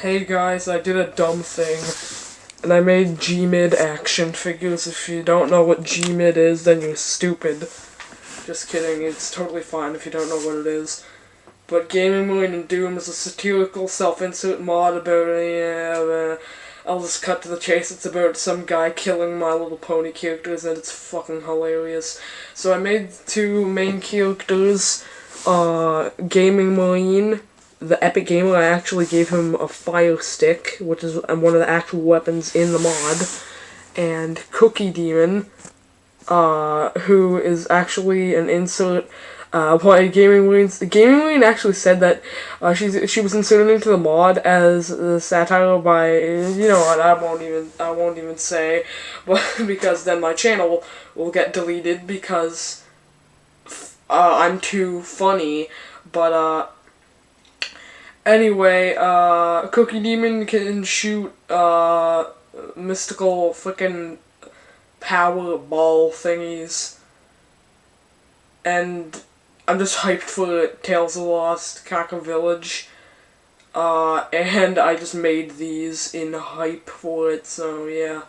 Hey guys, I did a dumb thing. And I made Gmid action figures. If you don't know what Gmid is, then you're stupid. Just kidding, it's totally fine if you don't know what it is. But Gaming Marine and Doom is a satirical self-insert mod about a, uh, I'll just cut to the chase. It's about some guy killing My Little Pony characters, and it's fucking hilarious. So I made two main characters, uh, Gaming Marine, the Epic Gamer. I actually gave him a fire stick, which is one of the actual weapons in the mod, and Cookie Demon, uh, who is actually an insert uh, why Gaming Marines, Gaming Marine actually said that uh, she's she was inserted into the mod as a satire by you know what I won't even I won't even say, but because then my channel will get deleted because uh, I'm too funny. But uh, anyway, uh, Cookie Demon can shoot uh, mystical freaking power ball thingies and I'm just hyped for Tales of Lost Kaka Village. Uh, and I just made these in hype for it, so yeah.